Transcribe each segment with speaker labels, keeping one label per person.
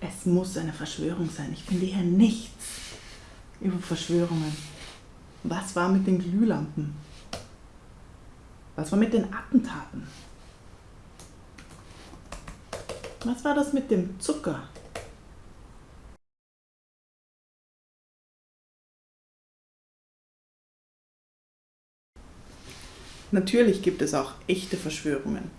Speaker 1: Es muss eine Verschwörung sein. Ich finde hier nichts über Verschwörungen. Was war mit den Glühlampen? Was war mit den Attentaten? Was war das mit dem Zucker? Natürlich gibt es auch echte Verschwörungen.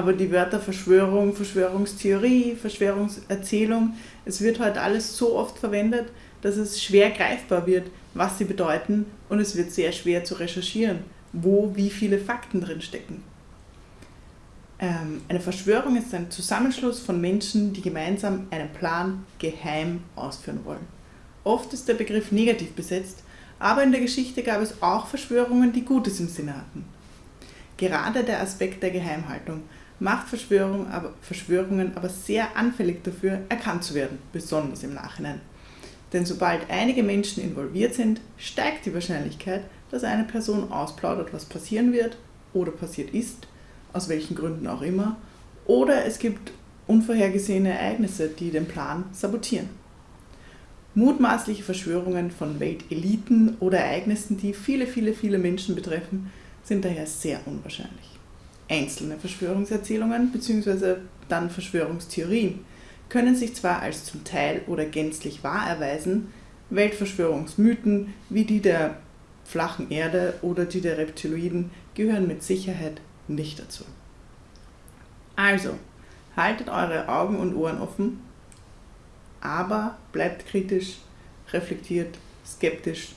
Speaker 1: Aber die Wörter Verschwörung, Verschwörungstheorie, Verschwörungserzählung, es wird heute alles so oft verwendet, dass es schwer greifbar wird, was sie bedeuten und es wird sehr schwer zu recherchieren, wo wie viele Fakten drin stecken. Ähm, eine Verschwörung ist ein Zusammenschluss von Menschen, die gemeinsam einen Plan geheim ausführen wollen. Oft ist der Begriff negativ besetzt, aber in der Geschichte gab es auch Verschwörungen, die Gutes im Sinne hatten. Gerade der Aspekt der Geheimhaltung macht Verschwörung aber, Verschwörungen aber sehr anfällig dafür, erkannt zu werden, besonders im Nachhinein. Denn sobald einige Menschen involviert sind, steigt die Wahrscheinlichkeit, dass eine Person ausplaudert, was passieren wird oder passiert ist, aus welchen Gründen auch immer, oder es gibt unvorhergesehene Ereignisse, die den Plan sabotieren. Mutmaßliche Verschwörungen von Welteliten oder Ereignissen, die viele, viele, viele Menschen betreffen, sind daher sehr unwahrscheinlich. Einzelne Verschwörungserzählungen bzw. dann Verschwörungstheorien können sich zwar als zum Teil oder gänzlich wahr erweisen, Weltverschwörungsmythen wie die der flachen Erde oder die der Reptiloiden gehören mit Sicherheit nicht dazu. Also, haltet eure Augen und Ohren offen, aber bleibt kritisch, reflektiert, skeptisch,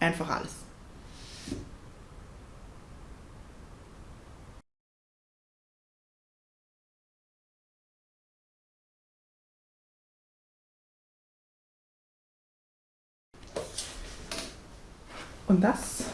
Speaker 1: einfach alles. Und das